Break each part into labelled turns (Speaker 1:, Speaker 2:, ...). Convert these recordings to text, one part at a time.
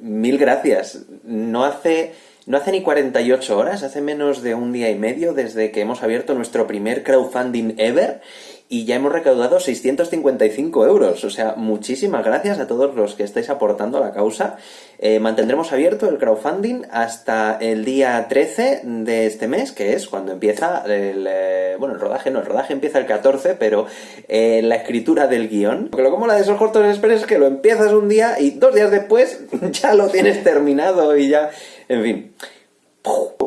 Speaker 1: mil gracias. No hace, no hace ni 48 horas, hace menos de un día y medio desde que hemos abierto nuestro primer crowdfunding ever y ya hemos recaudado 655 euros. O sea, muchísimas gracias a todos los que estáis aportando a la causa. Eh, mantendremos abierto el crowdfunding hasta el día 13 de este mes, que es cuando empieza el... Eh, bueno, el rodaje no, el rodaje empieza el 14, pero eh, la escritura del guion. Lo como la de esos cortos express es que lo empiezas un día y dos días después ya lo tienes terminado y ya... En fin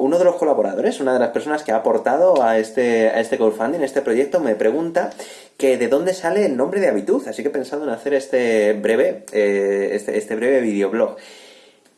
Speaker 1: uno de los colaboradores, una de las personas que ha aportado a este, a este crowdfunding, este proyecto, me pregunta que de dónde sale el nombre de Habitud, así que he pensado en hacer este breve, eh, este, este breve videoblog.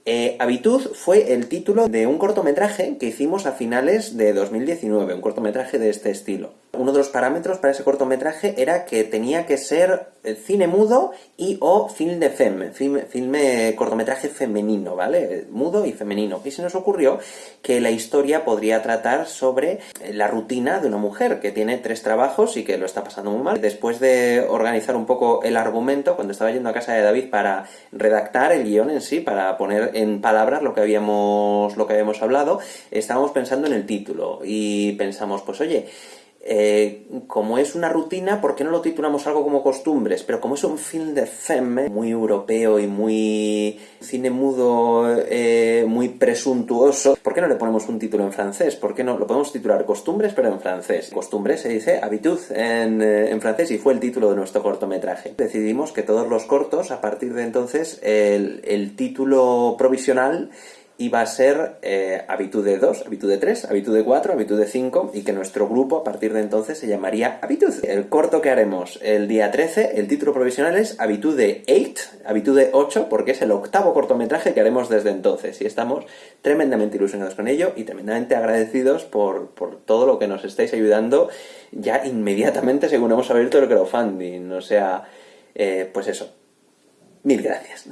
Speaker 1: Eh, Habitud fue el título de un cortometraje que hicimos a finales de 2019, un cortometraje de este estilo. Uno de los parámetros para ese cortometraje era que tenía que ser eh, cine mudo y o film de femme, filme, cortometraje femenino, ¿vale? Mudo y femenino. Y se nos ocurrió que la historia podría tratar sobre eh, la rutina de una mujer que tiene tres trabajos y que lo está pasando muy mal. Después de organizar un poco el argumento, cuando estaba yendo a casa de David para redactar el guion en sí, para poner en palabras lo que habíamos, lo que habíamos hablado, estábamos pensando en el título y pensamos, pues oye, eh, como es una rutina, ¿por qué no lo titulamos algo como costumbres? Pero como es un film de femme, muy europeo y muy cine mudo, eh, muy presuntuoso, ¿por qué no le ponemos un título en francés? ¿Por qué no lo podemos titular costumbres pero en francés? Costumbres se dice habitud en, eh, francés y fue el título de nuestro cortometraje. Decidimos que todos los cortos, a partir de entonces, el título provisional iba a ser eh, Habitud de 2, Habitud de 3, Habitud de 4, Habitud de 5 y que nuestro grupo a partir de entonces se llamaría Habitud. El corto que haremos el día 13, el título provisional es Habitud de 8, Habitud de 8 porque es el octavo cortometraje que haremos desde entonces y estamos tremendamente ilusionados con ello y tremendamente agradecidos por, por todo lo que nos estáis ayudando ya inmediatamente según hemos abierto el crowdfunding, o sea, eh, pues eso, mil gracias.